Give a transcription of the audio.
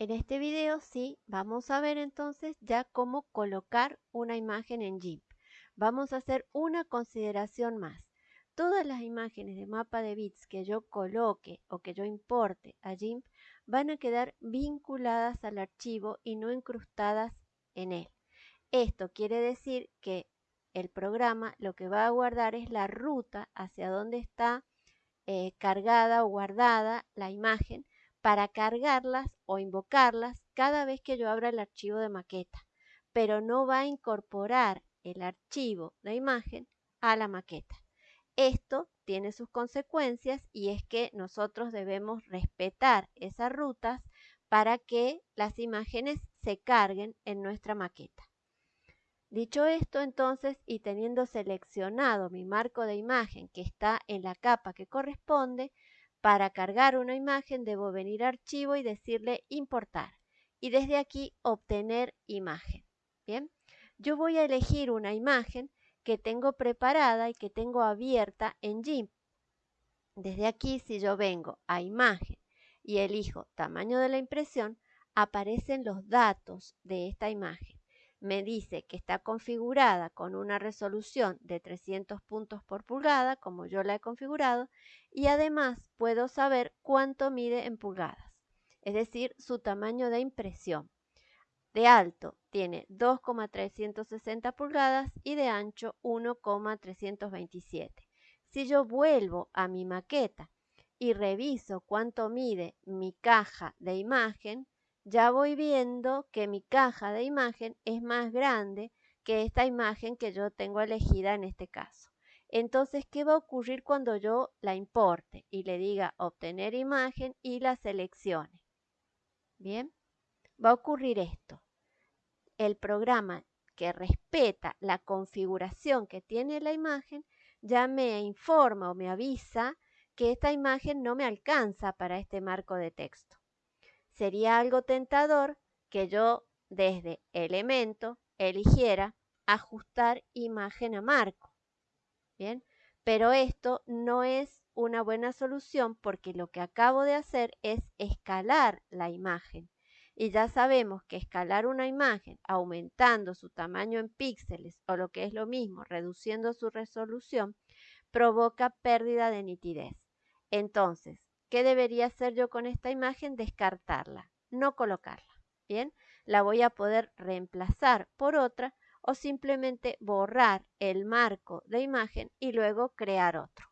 En este video sí vamos a ver entonces ya cómo colocar una imagen en GIMP. Vamos a hacer una consideración más. Todas las imágenes de mapa de bits que yo coloque o que yo importe a GIMP van a quedar vinculadas al archivo y no incrustadas en él. Esto quiere decir que el programa lo que va a guardar es la ruta hacia donde está eh, cargada o guardada la imagen para cargarlas o invocarlas cada vez que yo abra el archivo de maqueta, pero no va a incorporar el archivo de imagen a la maqueta. Esto tiene sus consecuencias y es que nosotros debemos respetar esas rutas para que las imágenes se carguen en nuestra maqueta. Dicho esto, entonces, y teniendo seleccionado mi marco de imagen que está en la capa que corresponde, para cargar una imagen debo venir a archivo y decirle importar. Y desde aquí obtener imagen. Bien, yo voy a elegir una imagen que tengo preparada y que tengo abierta en GIMP. Desde aquí, si yo vengo a imagen y elijo tamaño de la impresión, aparecen los datos de esta imagen me dice que está configurada con una resolución de 300 puntos por pulgada, como yo la he configurado, y además puedo saber cuánto mide en pulgadas, es decir, su tamaño de impresión. De alto tiene 2,360 pulgadas y de ancho 1,327. Si yo vuelvo a mi maqueta y reviso cuánto mide mi caja de imagen, ya voy viendo que mi caja de imagen es más grande que esta imagen que yo tengo elegida en este caso. Entonces, ¿qué va a ocurrir cuando yo la importe y le diga obtener imagen y la seleccione? Bien, va a ocurrir esto. El programa que respeta la configuración que tiene la imagen ya me informa o me avisa que esta imagen no me alcanza para este marco de texto sería algo tentador que yo desde elemento eligiera ajustar imagen a marco. Bien, pero esto no es una buena solución porque lo que acabo de hacer es escalar la imagen. Y ya sabemos que escalar una imagen aumentando su tamaño en píxeles o lo que es lo mismo, reduciendo su resolución, provoca pérdida de nitidez. Entonces, ¿Qué debería hacer yo con esta imagen? Descartarla, no colocarla. Bien, la voy a poder reemplazar por otra o simplemente borrar el marco de imagen y luego crear otro.